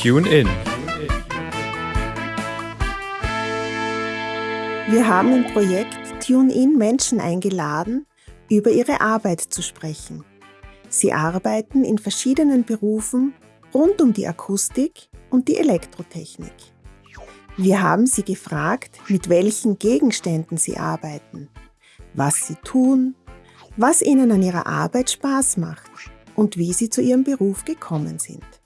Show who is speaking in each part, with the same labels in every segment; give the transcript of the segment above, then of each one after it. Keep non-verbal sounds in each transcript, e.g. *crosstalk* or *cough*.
Speaker 1: Tune In.
Speaker 2: Wir haben im Projekt Tune In Menschen eingeladen, über ihre Arbeit zu sprechen. Sie arbeiten in verschiedenen Berufen rund um die Akustik und die Elektrotechnik. Wir haben sie gefragt, mit welchen Gegenständen sie arbeiten, was sie tun, was ihnen an ihrer Arbeit Spaß macht und wie sie zu ihrem Beruf gekommen sind.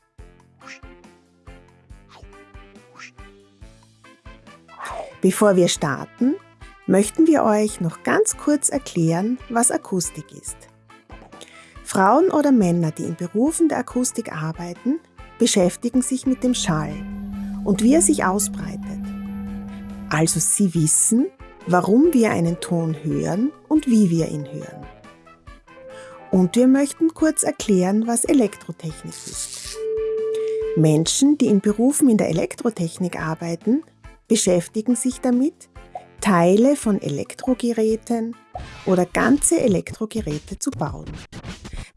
Speaker 2: Bevor wir starten, möchten wir euch noch ganz kurz erklären, was Akustik ist. Frauen oder Männer, die in Berufen der Akustik arbeiten, beschäftigen sich mit dem Schall und wie er sich ausbreitet. Also sie wissen, warum wir einen Ton hören und wie wir ihn hören. Und wir möchten kurz erklären, was Elektrotechnik ist. Menschen, die in Berufen in der Elektrotechnik arbeiten, beschäftigen sich damit, Teile von Elektrogeräten oder ganze Elektrogeräte zu bauen.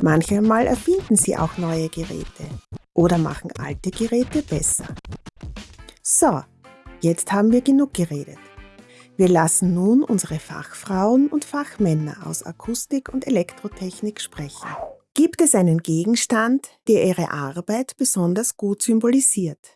Speaker 2: Manchmal erfinden sie auch neue Geräte oder machen alte Geräte besser. So, jetzt haben wir genug geredet. Wir lassen nun unsere Fachfrauen und Fachmänner aus Akustik und Elektrotechnik sprechen. Gibt es einen Gegenstand, der Ihre Arbeit besonders gut symbolisiert?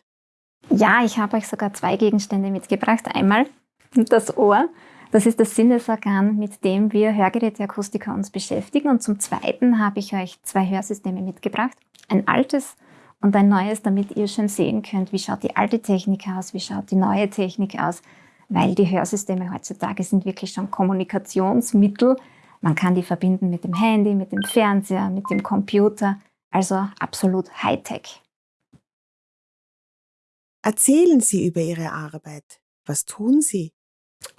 Speaker 3: Ja, ich habe euch sogar zwei Gegenstände mitgebracht. Einmal das Ohr. Das ist das Sinnesorgan, mit dem wir Hörgeräteakustiker uns beschäftigen. Und zum Zweiten habe ich euch zwei Hörsysteme mitgebracht. Ein altes und ein neues, damit ihr schon sehen könnt, wie schaut die alte Technik aus, wie schaut die neue Technik aus, weil die Hörsysteme heutzutage sind wirklich schon Kommunikationsmittel. Man kann die verbinden mit dem Handy, mit dem Fernseher, mit dem Computer, also absolut Hightech.
Speaker 2: Erzählen Sie über Ihre Arbeit. Was tun Sie?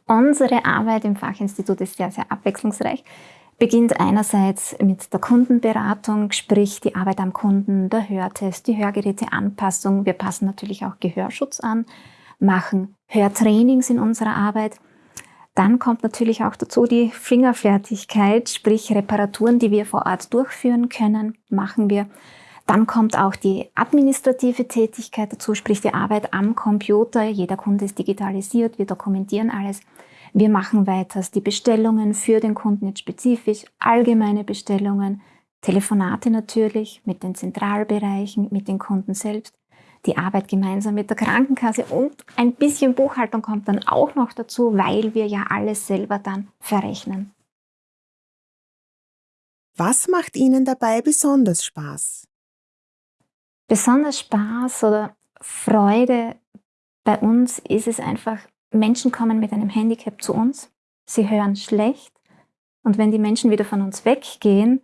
Speaker 3: Unsere Arbeit im Fachinstitut ist sehr, sehr abwechslungsreich. Beginnt einerseits mit der Kundenberatung, sprich die Arbeit am Kunden, der Hörtest, die Hörgeräteanpassung. Wir passen natürlich auch Gehörschutz an, machen Hörtrainings in unserer Arbeit. Dann kommt natürlich auch dazu die Fingerfertigkeit, sprich Reparaturen, die wir vor Ort durchführen können, machen wir. Dann kommt auch die administrative Tätigkeit dazu, sprich die Arbeit am Computer. Jeder Kunde ist digitalisiert, wir dokumentieren alles. Wir machen weiters die Bestellungen für den Kunden jetzt spezifisch, allgemeine Bestellungen, Telefonate natürlich mit den Zentralbereichen, mit den Kunden selbst, die Arbeit gemeinsam mit der Krankenkasse und ein bisschen Buchhaltung kommt dann auch noch dazu, weil wir ja alles selber dann verrechnen.
Speaker 2: Was macht Ihnen dabei besonders Spaß?
Speaker 3: Besonders Spaß oder Freude bei uns ist es einfach, Menschen kommen mit einem Handicap zu uns, sie hören schlecht und wenn die Menschen wieder von uns weggehen,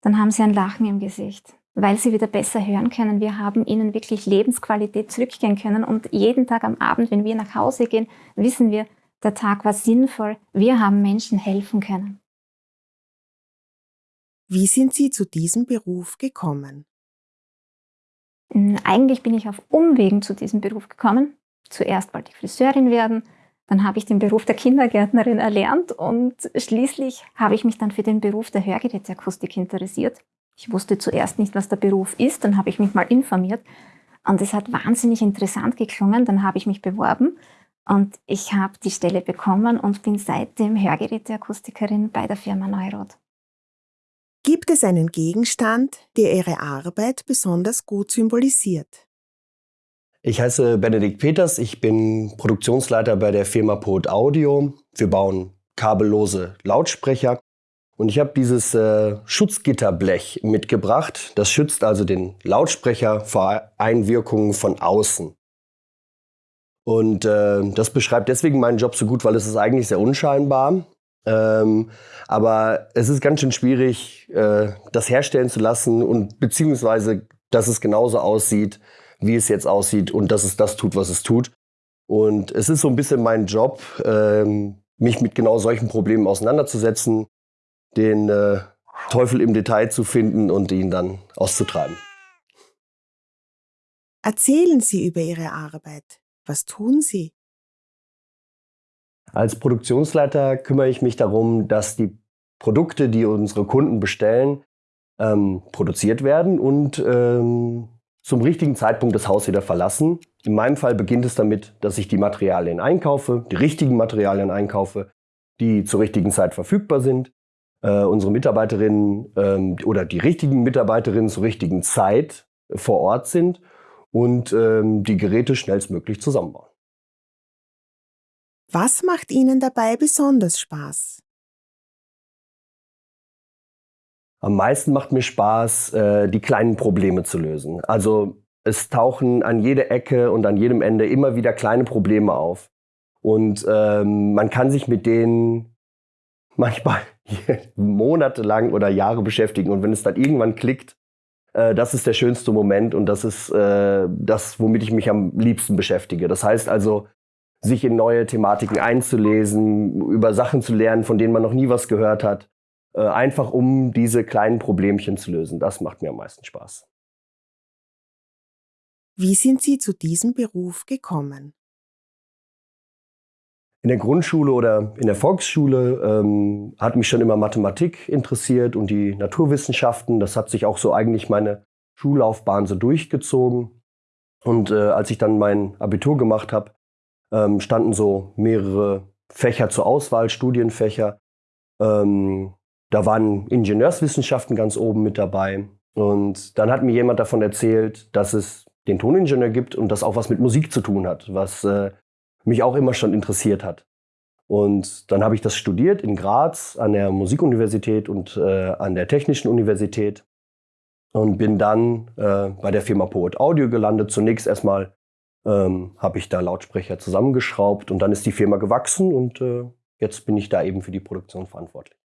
Speaker 3: dann haben sie ein Lachen im Gesicht, weil sie wieder besser hören können. Wir haben ihnen wirklich Lebensqualität zurückgehen können und jeden Tag am Abend, wenn wir nach Hause gehen, wissen wir, der Tag war sinnvoll, wir haben Menschen helfen können.
Speaker 2: Wie sind Sie zu diesem Beruf gekommen?
Speaker 3: Hm, eigentlich bin ich auf Umwegen zu diesem Beruf gekommen. Zuerst wollte ich Friseurin werden, dann habe ich den Beruf der Kindergärtnerin erlernt und schließlich habe ich mich dann für den Beruf der Hörgeräteakustik interessiert. Ich wusste zuerst nicht, was der Beruf ist, dann habe ich mich mal informiert und es hat wahnsinnig interessant geklungen. Dann habe ich mich beworben und ich habe die Stelle bekommen und bin seitdem Hörgeräteakustikerin bei der Firma Neurot.
Speaker 2: Gibt es einen Gegenstand, der Ihre Arbeit besonders gut symbolisiert?
Speaker 4: Ich heiße Benedikt Peters, ich bin Produktionsleiter bei der Firma Pod Audio. Wir bauen kabellose Lautsprecher und ich habe dieses äh, Schutzgitterblech mitgebracht. Das schützt also den Lautsprecher vor Einwirkungen von außen. Und äh, das beschreibt deswegen meinen Job so gut, weil es ist eigentlich sehr unscheinbar. Ähm, aber es ist ganz schön schwierig, äh, das herstellen zu lassen und beziehungsweise, dass es genauso aussieht, wie es jetzt aussieht und dass es das tut, was es tut. Und es ist so ein bisschen mein Job, ähm, mich mit genau solchen Problemen auseinanderzusetzen, den äh, Teufel im Detail zu finden und ihn dann auszutreiben.
Speaker 2: Erzählen Sie über Ihre Arbeit. Was tun Sie?
Speaker 4: Als Produktionsleiter kümmere ich mich darum, dass die Produkte, die unsere Kunden bestellen, ähm, produziert werden und ähm, zum richtigen Zeitpunkt das Haus wieder verlassen. In meinem Fall beginnt es damit, dass ich die Materialien einkaufe, die richtigen Materialien einkaufe, die zur richtigen Zeit verfügbar sind. Äh, unsere Mitarbeiterinnen ähm, oder die richtigen Mitarbeiterinnen zur richtigen Zeit vor Ort sind und ähm, die Geräte schnellstmöglich zusammenbauen.
Speaker 2: Was macht Ihnen dabei besonders Spaß?
Speaker 4: Am meisten macht mir Spaß, äh, die kleinen Probleme zu lösen. Also es tauchen an jeder Ecke und an jedem Ende immer wieder kleine Probleme auf. Und ähm, man kann sich mit denen *laughs* manchmal *laughs* monatelang oder Jahre beschäftigen. Und wenn es dann irgendwann klickt, äh, das ist der schönste Moment und das ist äh, das, womit ich mich am liebsten beschäftige. Das heißt also, sich in neue Thematiken einzulesen, über Sachen zu lernen, von denen man noch nie was gehört hat, äh, einfach um diese kleinen Problemchen zu lösen. Das macht mir am meisten Spaß.
Speaker 2: Wie sind Sie zu diesem Beruf gekommen?
Speaker 4: In der Grundschule oder in der Volksschule ähm, hat mich schon immer Mathematik interessiert und die Naturwissenschaften. Das hat sich auch so eigentlich meine Schullaufbahn so durchgezogen. Und äh, als ich dann mein Abitur gemacht habe, ähm, standen so mehrere Fächer zur Auswahl, Studienfächer. Ähm, da waren Ingenieurswissenschaften ganz oben mit dabei. Und dann hat mir jemand davon erzählt, dass es den Toningenieur gibt und das auch was mit Musik zu tun hat, was äh, mich auch immer schon interessiert hat. Und dann habe ich das studiert in Graz an der Musikuniversität und äh, an der Technischen Universität und bin dann äh, bei der Firma Poet Audio gelandet. Zunächst erstmal ähm, habe ich da Lautsprecher zusammengeschraubt und dann ist die Firma gewachsen und äh, jetzt bin ich da eben für die Produktion verantwortlich.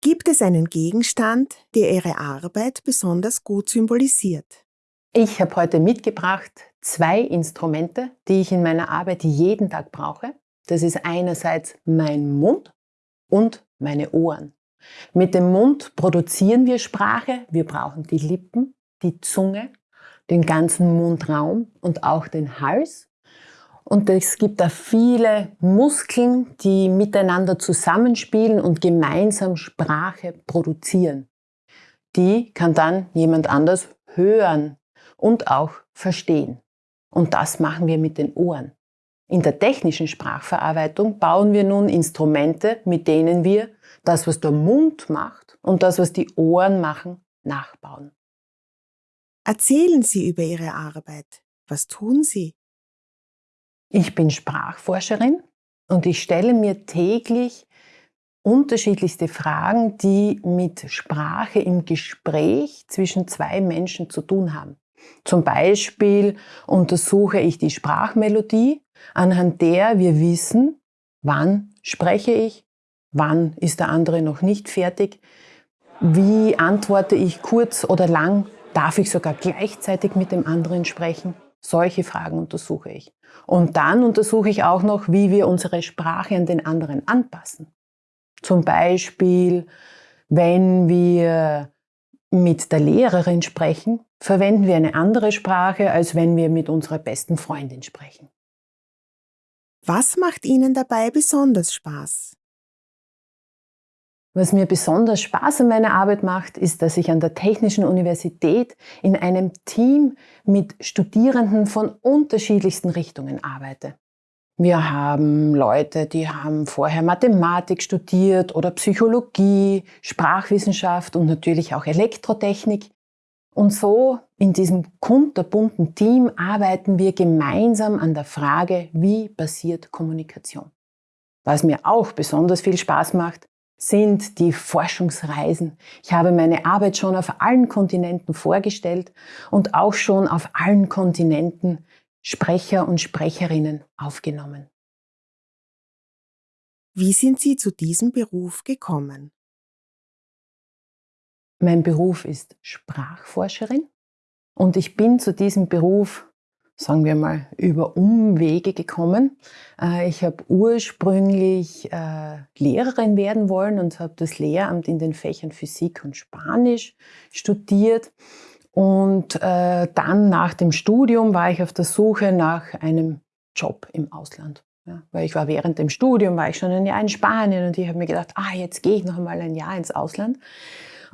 Speaker 2: Gibt es einen Gegenstand, der Ihre Arbeit besonders gut symbolisiert?
Speaker 1: Ich habe heute mitgebracht zwei Instrumente, die ich in meiner Arbeit jeden Tag brauche. Das ist einerseits mein Mund und meine Ohren. Mit dem Mund produzieren wir Sprache. Wir brauchen die Lippen, die Zunge, den ganzen Mundraum und auch den Hals. Und es gibt da viele Muskeln, die miteinander zusammenspielen und gemeinsam Sprache produzieren. Die kann dann jemand anders hören und auch verstehen. Und das machen wir mit den Ohren. In der technischen Sprachverarbeitung bauen wir nun Instrumente, mit denen wir das, was der Mund macht und das, was die Ohren machen, nachbauen.
Speaker 2: Erzählen Sie über Ihre Arbeit. Was tun Sie?
Speaker 1: Ich bin Sprachforscherin und ich stelle mir täglich unterschiedlichste Fragen, die mit Sprache im Gespräch zwischen zwei Menschen zu tun haben. Zum Beispiel untersuche ich die Sprachmelodie, anhand der wir wissen, wann spreche ich, wann ist der andere noch nicht fertig, wie antworte ich kurz oder lang, darf ich sogar gleichzeitig mit dem anderen sprechen. Solche Fragen untersuche ich. Und dann untersuche ich auch noch, wie wir unsere Sprache an den anderen anpassen. Zum Beispiel, wenn wir mit der Lehrerin sprechen, verwenden wir eine andere Sprache, als wenn wir mit unserer besten Freundin sprechen.
Speaker 2: Was macht Ihnen dabei besonders Spaß?
Speaker 1: Was mir besonders Spaß an meiner Arbeit macht, ist, dass ich an der Technischen Universität in einem Team mit Studierenden von unterschiedlichsten Richtungen arbeite. Wir haben Leute, die haben vorher Mathematik studiert oder Psychologie, Sprachwissenschaft und natürlich auch Elektrotechnik. Und so in diesem kunterbunten Team arbeiten wir gemeinsam an der Frage, wie passiert Kommunikation. Was mir auch besonders viel Spaß macht, sind die Forschungsreisen. Ich habe meine Arbeit schon auf allen Kontinenten vorgestellt und auch schon auf allen Kontinenten Sprecher und Sprecherinnen aufgenommen.
Speaker 2: Wie sind Sie zu diesem Beruf gekommen?
Speaker 1: Mein Beruf ist Sprachforscherin und ich bin zu diesem Beruf, sagen wir mal, über Umwege gekommen. Äh, ich habe ursprünglich äh, Lehrerin werden wollen und habe das Lehramt in den Fächern Physik und Spanisch studiert und äh, dann nach dem Studium war ich auf der Suche nach einem Job im Ausland. Ja, weil ich war während dem Studium, war ich schon ein Jahr in Spanien und ich habe mir gedacht, ah, jetzt gehe ich noch einmal ein Jahr ins Ausland.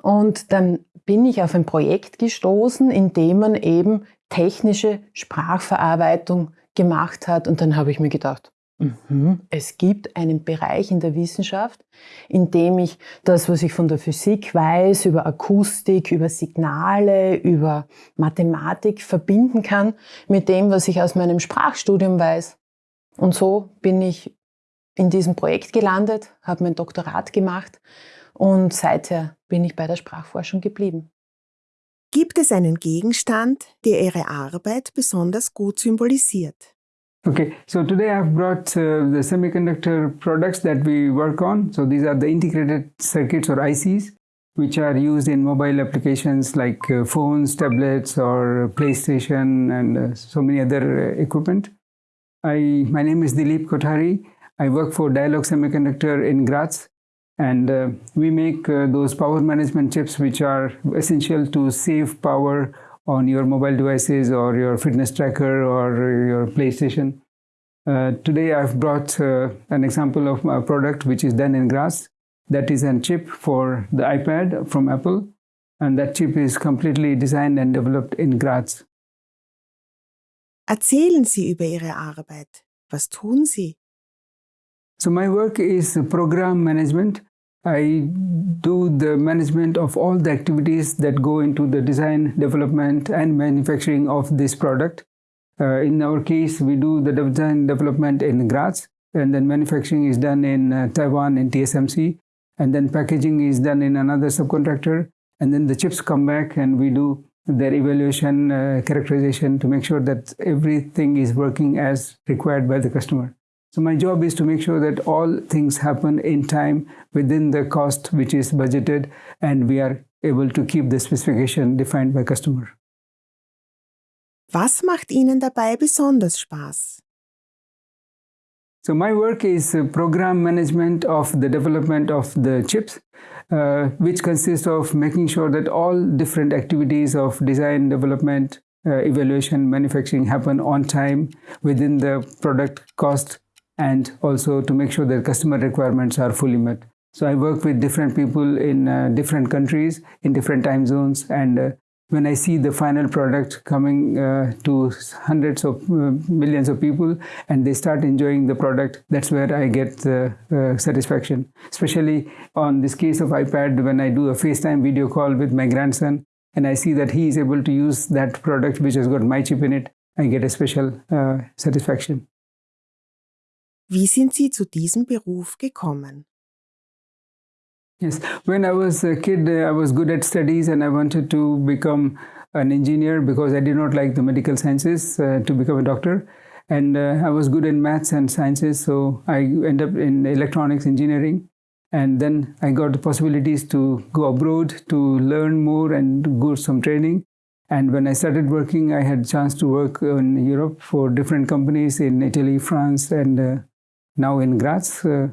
Speaker 1: Und dann bin ich auf ein Projekt gestoßen, in dem man eben technische Sprachverarbeitung gemacht hat. Und dann habe ich mir gedacht, Mhm. Es gibt einen Bereich in der Wissenschaft, in dem ich das, was ich von der Physik weiß, über Akustik, über Signale, über Mathematik verbinden kann mit dem, was ich aus meinem Sprachstudium weiß. Und so bin ich in diesem Projekt gelandet, habe mein Doktorat gemacht und seither bin ich bei der Sprachforschung geblieben.
Speaker 2: Gibt es einen Gegenstand, der Ihre Arbeit besonders gut symbolisiert?
Speaker 5: Okay, so today I've brought uh, the semiconductor products that we work on. So these are the integrated circuits or ICs, which are used in mobile applications like uh, phones, tablets, or PlayStation, and uh, so many other uh, equipment. I, my name is Dilip Kothari. I work for Dialog Semiconductor in Graz, and uh, we make uh, those power management chips which are essential to save power on your mobile devices or your fitness tracker or your PlayStation. Uh, today I've brought uh, an example of a product which is done in Graz. That is a chip for the iPad from Apple. And that chip is completely designed and developed in Graz.
Speaker 2: Erzählen Sie über Ihre Arbeit. Was tun Sie?
Speaker 5: So my work is program management I do the management of all the activities that go into the design, development, and manufacturing of this product. Uh, in our case, we do the design development in Graz, and then manufacturing is done in uh, Taiwan in TSMC, and then packaging is done in another subcontractor, and then the chips come back and we do their evaluation, uh, characterization to make sure that everything is working as required by the customer. So my job is to make sure that all things happen in time within the cost which is budgeted and we are able to keep the specification defined by customer.
Speaker 2: Was macht Ihnen dabei besonders Spaß?
Speaker 5: So my work is program management of the development of the chips, uh, which consists of making sure that all different activities of design, development, uh, evaluation, manufacturing happen on time within the product cost and also to make sure that customer requirements are fully met. So I work with different people in uh, different countries, in different time zones, and uh, when I see the final product coming uh, to hundreds of uh, millions of people and they start enjoying the product, that's where I get the uh, satisfaction. Especially on this case of iPad, when I do a FaceTime video call with my grandson and I see that he is able to use that product which has got my chip in it, I get a special uh, satisfaction.
Speaker 2: Wie sind Sie zu diesem Beruf gekommen?
Speaker 5: Yes, when I was a kid, uh, I was good at studies and I wanted to become an engineer because I did not like the medical sciences uh, to become a doctor. And uh, I was good in maths and sciences, so I ended up in electronics engineering. And then I got the possibilities to go abroad to learn more and go some training. And when I started working, I had a chance to work in Europe for different companies in Italy, France, and uh, now in Graz. Uh,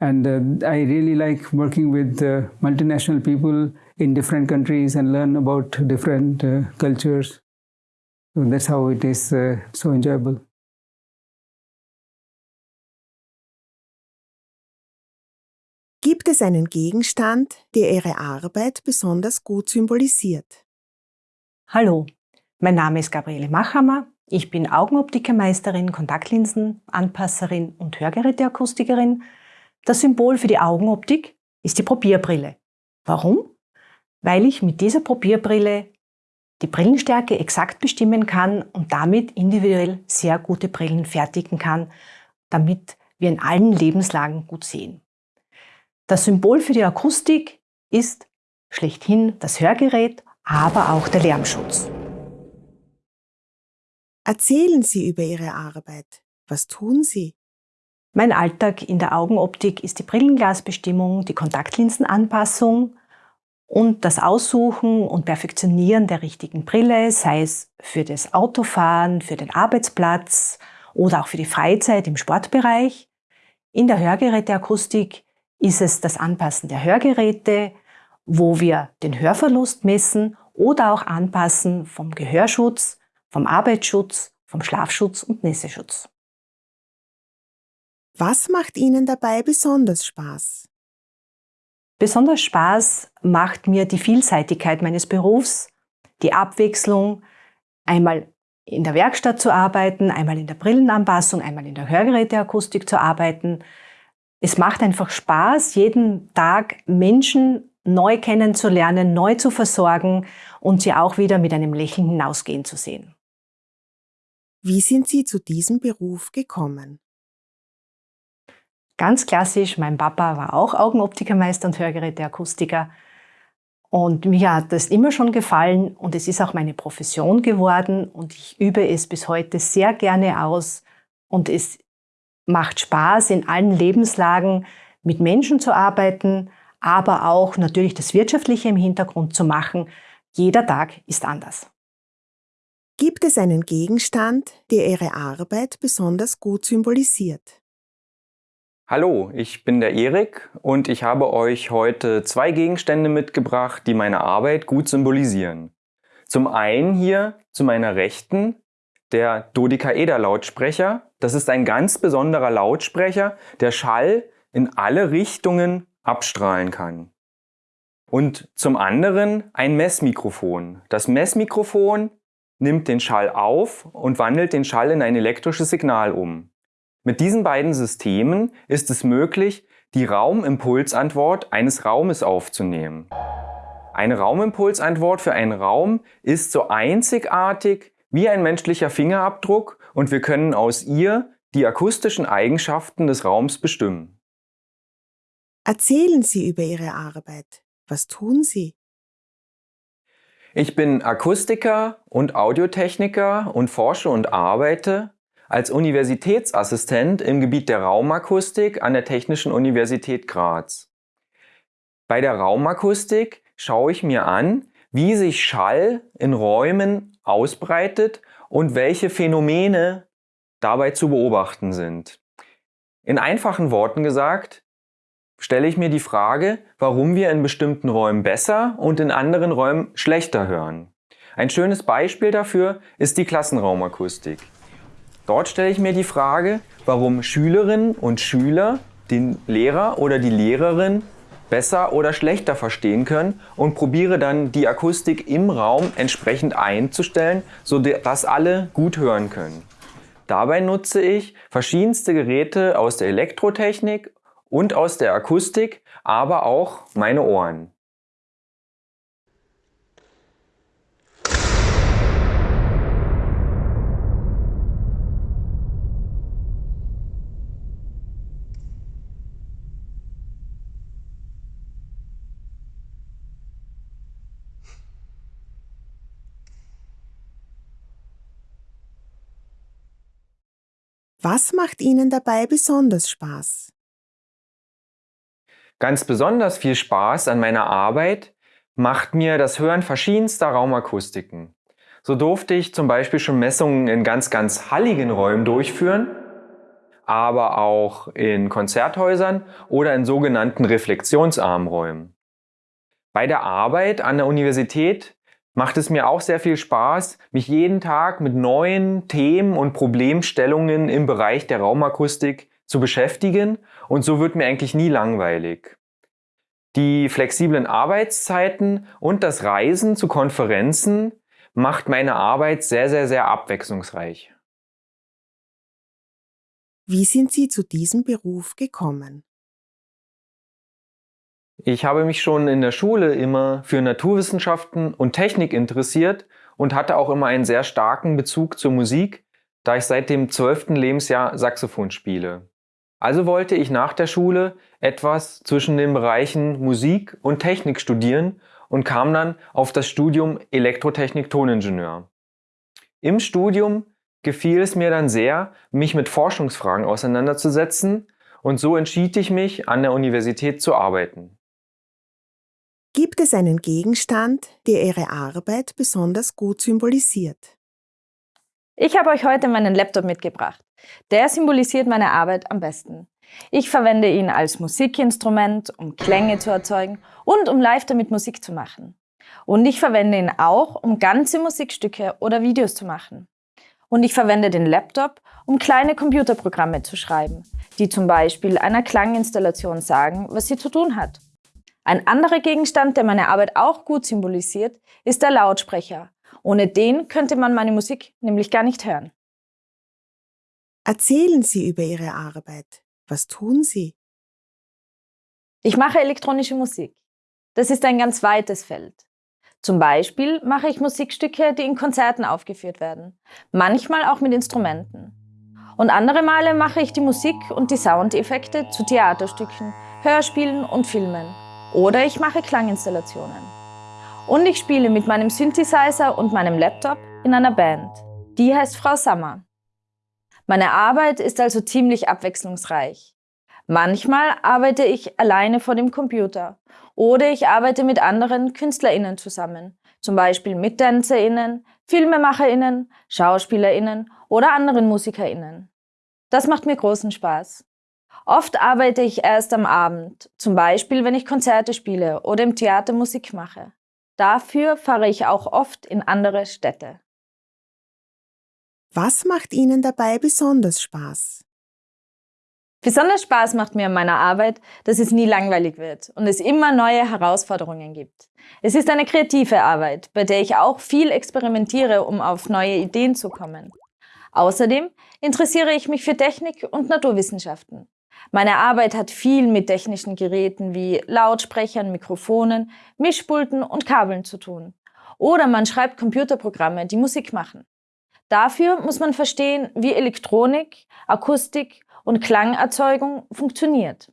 Speaker 5: and uh, I really like working with uh, multinational people in different countries and learn about different uh, cultures. So that's how it is uh, so enjoyable.
Speaker 2: Gibt es einen Gegenstand, der Ihre Arbeit besonders gut symbolisiert?
Speaker 6: Hallo, mein Name ist Gabriele Machammer Ich bin Augenoptikermeisterin, Kontaktlinsenanpasserin und Hörgeräteakustikerin. Das Symbol für die Augenoptik ist die Probierbrille. Warum? Weil ich mit dieser Probierbrille die Brillenstärke exakt bestimmen kann und damit individuell sehr gute Brillen fertigen kann, damit wir in allen Lebenslagen gut sehen. Das Symbol für die Akustik ist schlechthin das Hörgerät, aber auch der Lärmschutz.
Speaker 2: Erzählen Sie über Ihre Arbeit. Was tun Sie?
Speaker 6: Mein Alltag in der Augenoptik ist die Brillenglasbestimmung, die Kontaktlinsenanpassung und das Aussuchen und Perfektionieren der richtigen Brille, sei es für das Autofahren, für den Arbeitsplatz oder auch für die Freizeit im Sportbereich. In der Hörgeräteakustik ist es das Anpassen der Hörgeräte, wo wir den Hörverlust messen oder auch anpassen vom Gehörschutz vom Arbeitsschutz, vom Schlafschutz und Nässeschutz.
Speaker 2: Was macht Ihnen dabei besonders Spaß?
Speaker 6: Besonders Spaß macht mir die Vielseitigkeit meines Berufs, die Abwechslung, einmal in der Werkstatt zu arbeiten, einmal in der Brillenanpassung, einmal in der Hörgeräteakustik zu arbeiten. Es macht einfach Spaß, jeden Tag Menschen neu kennenzulernen, neu zu versorgen und sie auch wieder mit einem Lächeln hinausgehen zu sehen.
Speaker 2: Wie sind Sie zu diesem Beruf gekommen?
Speaker 6: Ganz klassisch, mein Papa war auch Augenoptikermeister und Hörgeräteakustiker. Und mir hat das immer schon gefallen und es ist auch meine Profession geworden und ich übe es bis heute sehr gerne aus und es macht Spaß, in allen Lebenslagen mit Menschen zu arbeiten, aber auch natürlich das Wirtschaftliche im Hintergrund zu machen. Jeder Tag ist anders.
Speaker 2: Gibt es einen Gegenstand, der Ihre Arbeit besonders gut symbolisiert?
Speaker 7: Hallo, ich bin der Erik und ich habe euch heute zwei Gegenstände mitgebracht, die meine Arbeit gut symbolisieren. Zum einen hier zu meiner Rechten der Dodekaeder-Lautsprecher. Das ist ein ganz besonderer Lautsprecher, der Schall in alle Richtungen abstrahlen kann. Und zum anderen ein Messmikrofon. Das Messmikrofon nimmt den Schall auf und wandelt den Schall in ein elektrisches Signal um. Mit diesen beiden Systemen ist es möglich, die Raumimpulsantwort eines Raumes aufzunehmen. Eine Raumimpulsantwort für einen Raum ist so einzigartig wie ein menschlicher Fingerabdruck und wir können aus ihr die akustischen Eigenschaften des Raums bestimmen.
Speaker 2: Erzählen Sie über Ihre Arbeit. Was tun Sie?
Speaker 7: Ich bin Akustiker und Audiotechniker und forsche und arbeite als Universitätsassistent im Gebiet der Raumakustik an der Technischen Universität Graz. Bei der Raumakustik schaue ich mir an, wie sich Schall in Räumen ausbreitet und welche Phänomene dabei zu beobachten sind. In einfachen Worten gesagt, stelle ich mir die Frage, warum wir in bestimmten Räumen besser und in anderen Räumen schlechter hören. Ein schönes Beispiel dafür ist die Klassenraumakustik. Dort stelle ich mir die Frage, warum Schülerinnen und Schüler den Lehrer oder die Lehrerin besser oder schlechter verstehen können und probiere dann die Akustik im Raum entsprechend einzustellen, sodass alle gut hören können. Dabei nutze ich verschiedenste Geräte aus der Elektrotechnik und aus der Akustik, aber auch meine Ohren.
Speaker 2: Was macht Ihnen dabei besonders Spaß?
Speaker 7: Ganz besonders viel Spaß an meiner Arbeit macht mir das Hören verschiedenster Raumakustiken. So durfte ich zum Beispiel schon Messungen in ganz, ganz halligen Räumen durchführen, aber auch in Konzerthäusern oder in sogenannten reflexionsarmen Räumen. Bei der Arbeit an der Universität macht es mir auch sehr viel Spaß, mich jeden Tag mit neuen Themen und Problemstellungen im Bereich der Raumakustik zu beschäftigen und so wird mir eigentlich nie langweilig. Die flexiblen Arbeitszeiten und das Reisen zu Konferenzen macht meine Arbeit sehr, sehr, sehr abwechslungsreich.
Speaker 2: Wie sind Sie zu diesem Beruf gekommen?
Speaker 7: Ich habe mich schon in der Schule immer für Naturwissenschaften und Technik interessiert und hatte auch immer einen sehr starken Bezug zur Musik, da ich seit dem 12. Lebensjahr Saxophon spiele. Also wollte ich nach der Schule etwas zwischen den Bereichen Musik und Technik studieren und kam dann auf das Studium Elektrotechnik-Toningenieur. Im Studium gefiel es mir dann sehr, mich mit Forschungsfragen auseinanderzusetzen und so entschied ich mich, an der Universität zu arbeiten.
Speaker 2: Gibt es einen Gegenstand, der Ihre Arbeit besonders gut symbolisiert?
Speaker 8: Ich habe euch heute meinen Laptop mitgebracht. Der symbolisiert meine Arbeit am besten. Ich verwende ihn als Musikinstrument, um Klänge zu erzeugen und um live damit Musik zu machen. Und ich verwende ihn auch, um ganze Musikstücke oder Videos zu machen. Und ich verwende den Laptop, um kleine Computerprogramme zu schreiben, die zum Beispiel einer Klanginstallation sagen, was sie zu tun hat. Ein anderer Gegenstand, der meine Arbeit auch gut symbolisiert, ist der Lautsprecher. Ohne den könnte man meine Musik nämlich gar nicht hören.
Speaker 2: Erzählen Sie über Ihre Arbeit. Was tun Sie?
Speaker 8: Ich mache elektronische Musik. Das ist ein ganz weites Feld. Zum Beispiel mache ich Musikstücke, die in Konzerten aufgeführt werden, manchmal auch mit Instrumenten. Und andere Male mache ich die Musik und die Soundeffekte zu Theaterstücken, Hörspielen und Filmen. Oder ich mache Klanginstallationen. Und ich spiele mit meinem Synthesizer und meinem Laptop in einer Band. Die heißt Frau Sommer. Meine Arbeit ist also ziemlich abwechslungsreich. Manchmal arbeite ich alleine vor dem Computer oder ich arbeite mit anderen KünstlerInnen zusammen, zum Beispiel mit TänzerInnen, FilmemacherInnen, SchauspielerInnen oder anderen MusikerInnen. Das macht mir großen Spaß. Oft arbeite ich erst am Abend, zum Beispiel wenn ich Konzerte spiele oder im Theater Musik mache. Dafür fahre ich auch oft in andere Städte.
Speaker 2: Was macht Ihnen dabei besonders Spaß?
Speaker 8: Besonders Spaß macht mir an meiner Arbeit, dass es nie langweilig wird und es immer neue Herausforderungen gibt. Es ist eine kreative Arbeit, bei der ich auch viel experimentiere, um auf neue Ideen zu kommen. Außerdem interessiere ich mich für Technik und Naturwissenschaften. Meine Arbeit hat viel mit technischen Geräten wie Lautsprechern, Mikrofonen, Mischpulten und Kabeln zu tun. Oder man schreibt Computerprogramme, die Musik machen. Dafür muss man verstehen, wie Elektronik, Akustik und Klangerzeugung funktioniert.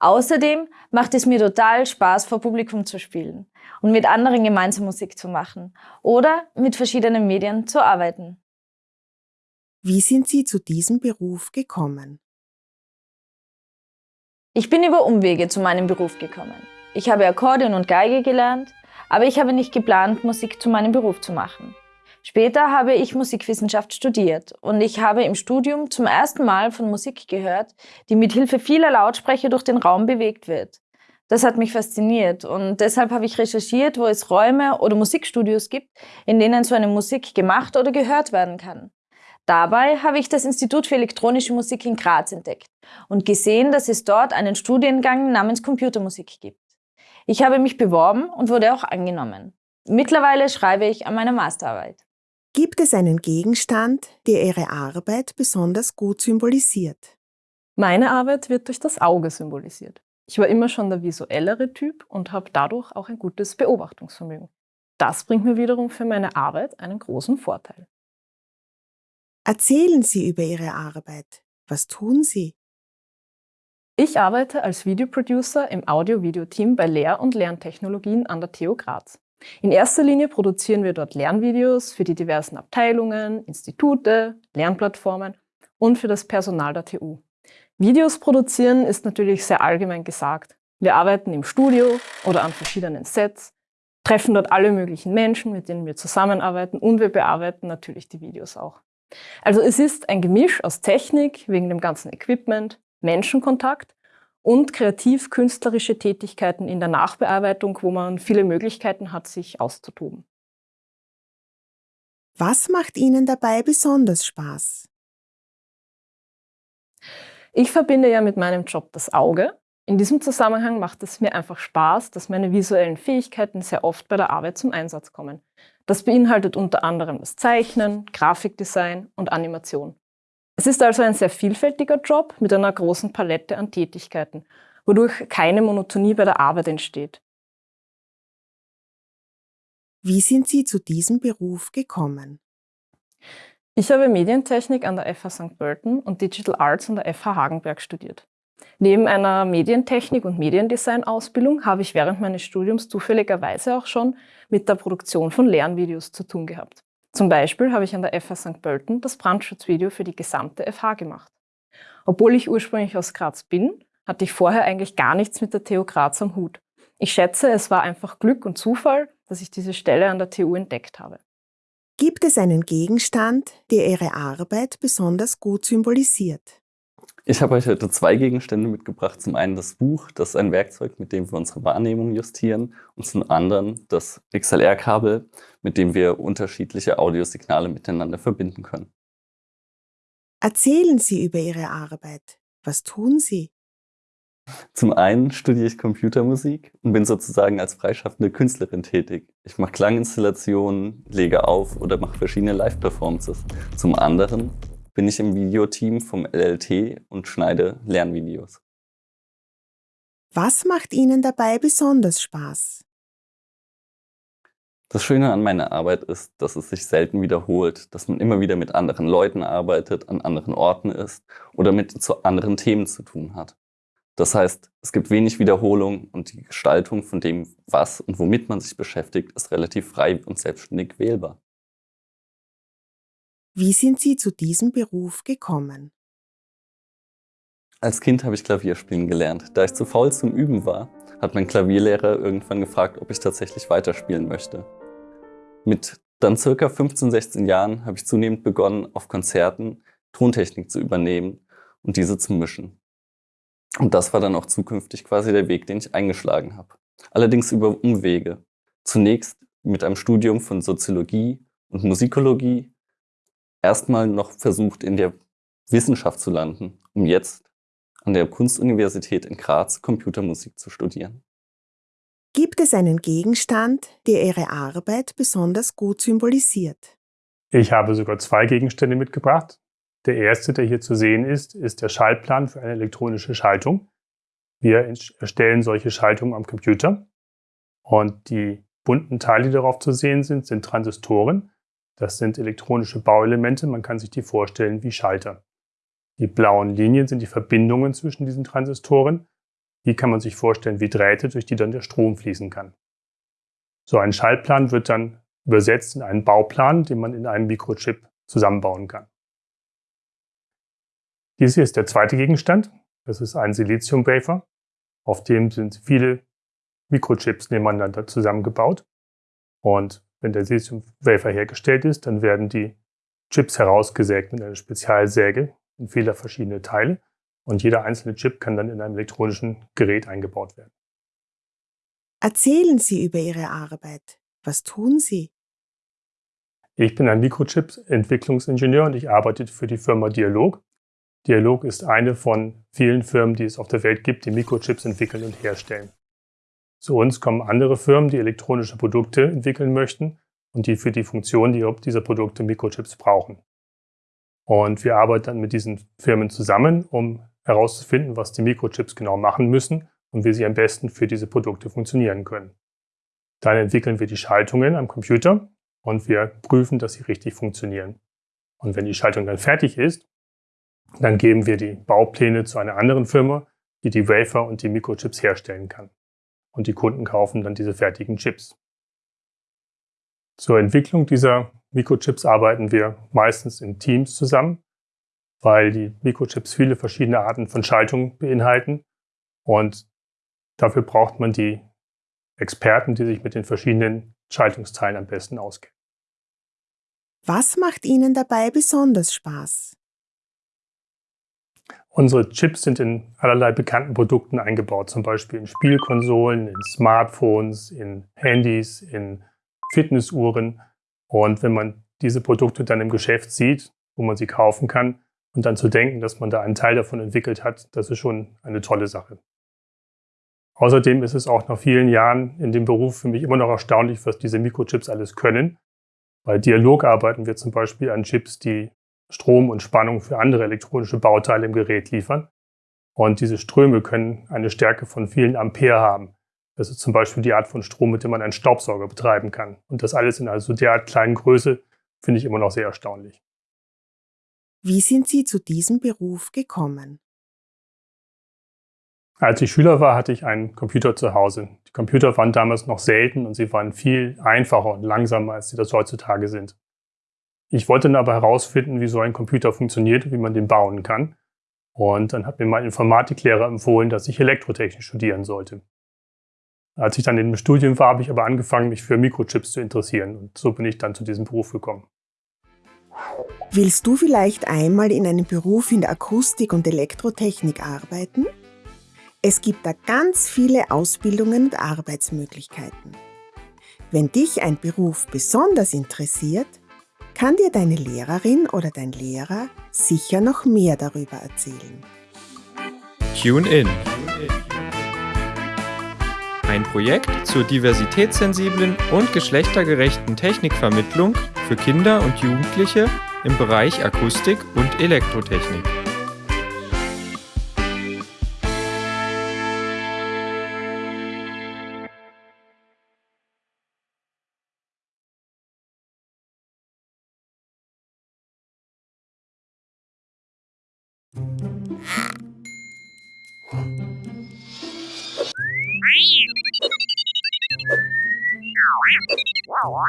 Speaker 8: Außerdem macht es mir total Spaß, vor Publikum zu spielen und mit anderen gemeinsam Musik zu machen oder mit verschiedenen Medien zu arbeiten.
Speaker 2: Wie sind Sie zu diesem Beruf gekommen?
Speaker 8: Ich bin über Umwege zu meinem Beruf gekommen. Ich habe Akkordeon und Geige gelernt, aber ich habe nicht geplant, Musik zu meinem Beruf zu machen. Später habe ich Musikwissenschaft studiert und ich habe im Studium zum ersten Mal von Musik gehört, die mit Hilfe vieler Lautsprecher durch den Raum bewegt wird. Das hat mich fasziniert und deshalb habe ich recherchiert, wo es Räume oder Musikstudios gibt, in denen so eine Musik gemacht oder gehört werden kann. Dabei habe ich das Institut für elektronische Musik in Graz entdeckt und gesehen, dass es dort einen Studiengang namens Computermusik gibt. Ich habe mich beworben und wurde auch angenommen. Mittlerweile schreibe ich an meiner Masterarbeit.
Speaker 2: Gibt es einen Gegenstand, der Ihre Arbeit besonders gut symbolisiert?
Speaker 9: Meine Arbeit wird durch das Auge symbolisiert. Ich war immer schon der visuellere Typ und habe dadurch auch ein gutes Beobachtungsvermögen. Das bringt mir wiederum für meine Arbeit einen großen Vorteil.
Speaker 2: Erzählen Sie über Ihre Arbeit. Was tun Sie?
Speaker 9: Ich arbeite als Videoproducer im Audio-Video-Team bei Lehr- und Lerntechnologien an der TU Graz. In erster Linie produzieren wir dort Lernvideos für die diversen Abteilungen, Institute, Lernplattformen und für das Personal der TU. Videos produzieren ist natürlich sehr allgemein gesagt. Wir arbeiten im Studio oder an verschiedenen Sets, treffen dort alle möglichen Menschen, mit denen wir zusammenarbeiten und wir bearbeiten natürlich die Videos auch. Also es ist ein Gemisch aus Technik wegen dem ganzen Equipment, Menschenkontakt und kreativ-künstlerische Tätigkeiten in der Nachbearbeitung, wo man viele Möglichkeiten hat, sich auszutoben.
Speaker 2: Was macht Ihnen dabei besonders Spaß?
Speaker 9: Ich verbinde ja mit meinem Job das Auge. In diesem Zusammenhang macht es mir einfach Spaß, dass meine visuellen Fähigkeiten sehr oft bei der Arbeit zum Einsatz kommen. Das beinhaltet unter anderem das Zeichnen, Grafikdesign und Animation. Es ist also ein sehr vielfältiger Job mit einer großen Palette an Tätigkeiten, wodurch keine Monotonie bei der Arbeit entsteht.
Speaker 2: Wie sind Sie zu diesem Beruf gekommen?
Speaker 9: Ich habe Medientechnik an der FH St. Pölten und Digital Arts an der FH Hagenberg studiert. Neben einer Medientechnik- und Mediendesign-Ausbildung habe ich während meines Studiums zufälligerweise auch schon mit der Produktion von Lernvideos zu tun gehabt. Zum Beispiel habe ich an der FH St. Pölten das Brandschutzvideo für die gesamte FH gemacht. Obwohl ich ursprünglich aus Graz bin, hatte ich vorher eigentlich gar nichts mit der TU Graz am Hut. Ich schätze, es war einfach Glück und Zufall, dass ich diese Stelle an der TU entdeckt habe.
Speaker 2: Gibt es einen Gegenstand, der Ihre Arbeit besonders gut symbolisiert?
Speaker 10: Ich habe euch heute zwei Gegenstände mitgebracht. Zum einen das Buch, das ist ein Werkzeug, mit dem wir unsere Wahrnehmung justieren. Und zum anderen das XLR-Kabel, mit dem wir unterschiedliche Audiosignale miteinander verbinden können.
Speaker 2: Erzählen Sie über Ihre Arbeit. Was tun Sie?
Speaker 10: Zum einen studiere ich Computermusik und bin sozusagen als freischaffende Künstlerin tätig. Ich mache Klanginstallationen, lege auf oder mache verschiedene Live-Performances. Zum anderen bin ich im Videoteam vom LLT und schneide Lernvideos.
Speaker 2: Was macht Ihnen dabei besonders Spaß?
Speaker 10: Das Schöne an meiner Arbeit ist, dass es sich selten wiederholt, dass man immer wieder mit anderen Leuten arbeitet, an anderen Orten ist oder mit zu anderen Themen zu tun hat. Das heißt, es gibt wenig Wiederholung und die Gestaltung von dem, was und womit man sich beschäftigt, ist relativ frei und selbstständig wählbar.
Speaker 2: Wie sind Sie zu diesem Beruf gekommen?
Speaker 10: Als Kind habe ich Klavierspielen gelernt. Da ich zu faul zum Üben war, hat mein Klavierlehrer irgendwann gefragt, ob ich tatsächlich weiterspielen möchte. Mit dann circa 15, 16 Jahren habe ich zunehmend begonnen, auf Konzerten Tontechnik zu übernehmen und diese zu mischen. Und das war dann auch zukünftig quasi der Weg, den ich eingeschlagen habe. Allerdings über Umwege. Zunächst mit einem Studium von Soziologie und Musikologie. Erstmal noch versucht, in der Wissenschaft zu landen, um jetzt an der Kunstuniversität in Graz Computermusik zu studieren.
Speaker 2: Gibt es einen Gegenstand, der Ihre Arbeit besonders gut symbolisiert?
Speaker 11: Ich habe sogar zwei Gegenstände mitgebracht. Der erste, der hier zu sehen ist, ist der Schaltplan für eine elektronische Schaltung. Wir erstellen solche Schaltungen am Computer. Und die bunten Teile, die darauf zu sehen sind, sind Transistoren. Das sind elektronische Bauelemente. Man kann sich die vorstellen wie Schalter. Die blauen Linien sind die Verbindungen zwischen diesen Transistoren. Die kann man sich vorstellen wie Drähte, durch die dann der Strom fließen kann. So ein Schaltplan wird dann übersetzt in einen Bauplan, den man in einem Mikrochip zusammenbauen kann. Dies hier ist der zweite Gegenstand. Das ist ein Silizium-Wafer. Auf dem sind viele Mikrochips nebeneinander zusammengebaut. Und wenn der Silizium-Wafer hergestellt ist, dann werden die Chips herausgesägt mit einer Spezialsäge in viele verschiedene Teile. Und jeder einzelne Chip kann dann in einem elektronischen Gerät eingebaut werden.
Speaker 2: Erzählen Sie über Ihre Arbeit. Was tun Sie?
Speaker 11: Ich bin ein Mikrochip-Entwicklungsingenieur und ich arbeite für die Firma Dialog. Dialog ist eine von vielen Firmen, die es auf der Welt gibt, die Mikrochips entwickeln und herstellen. Zu uns kommen andere Firmen, die elektronische Produkte entwickeln möchten und die für die Funktion dieser Produkte Mikrochips brauchen. Und wir arbeiten dann mit diesen Firmen zusammen, um herauszufinden, was die Mikrochips genau machen müssen und wie sie am besten für diese Produkte funktionieren können. Dann entwickeln wir die Schaltungen am Computer und wir prüfen, dass sie richtig funktionieren. Und wenn die Schaltung dann fertig ist, dann geben wir die Baupläne zu einer anderen Firma, die die Wafer und die Mikrochips herstellen kann. Und die Kunden kaufen dann diese fertigen Chips. Zur Entwicklung dieser Mikrochips arbeiten wir meistens in Teams zusammen, weil die Mikrochips viele verschiedene Arten von Schaltung beinhalten. Und dafür braucht man die Experten, die sich mit den verschiedenen Schaltungsteilen am besten auskennen.
Speaker 2: Was macht Ihnen dabei besonders Spaß?
Speaker 11: Unsere Chips sind in allerlei bekannten Produkten eingebaut, zum Beispiel in Spielkonsolen, in Smartphones, in Handys, in Fitnessuhren. Und wenn man diese Produkte dann im Geschäft sieht, wo man sie kaufen kann, und dann zu denken, dass man da einen Teil davon entwickelt hat, das ist schon eine tolle Sache. Außerdem ist es auch nach vielen Jahren in dem Beruf für mich immer noch erstaunlich, was diese Mikrochips alles können. Bei Dialog arbeiten wir zum Beispiel an Chips, die Strom und Spannung für andere elektronische Bauteile im Gerät liefern. Und diese Ströme können eine Stärke von vielen Ampere haben. Das ist zum Beispiel die Art von Strom, mit dem man einen Staubsauger betreiben kann. Und das alles in also derart kleinen Größe finde ich immer noch sehr erstaunlich.
Speaker 2: Wie sind Sie zu diesem Beruf gekommen?
Speaker 11: Als ich Schüler war, hatte ich einen Computer zu Hause. Die Computer waren damals noch selten und sie waren viel einfacher und langsamer, als sie das heutzutage sind. Ich wollte dann aber herausfinden, wie so ein Computer funktioniert und wie man den bauen kann. Und dann hat mir mein Informatiklehrer empfohlen, dass ich Elektrotechnik studieren sollte. Als ich dann in dem Studium war, habe ich aber angefangen, mich für Mikrochips zu interessieren. Und so bin ich dann zu diesem Beruf gekommen.
Speaker 2: Willst du vielleicht einmal in einem Beruf in der Akustik und Elektrotechnik arbeiten? Es gibt da ganz viele Ausbildungen und Arbeitsmöglichkeiten. Wenn dich ein Beruf besonders interessiert, kann dir deine Lehrerin oder dein Lehrer sicher noch mehr darüber erzählen.
Speaker 12: Tune in.
Speaker 7: Ein Projekt zur diversitätssensiblen und geschlechtergerechten Technikvermittlung für Kinder und Jugendliche im Bereich Akustik und Elektrotechnik.
Speaker 13: Wow.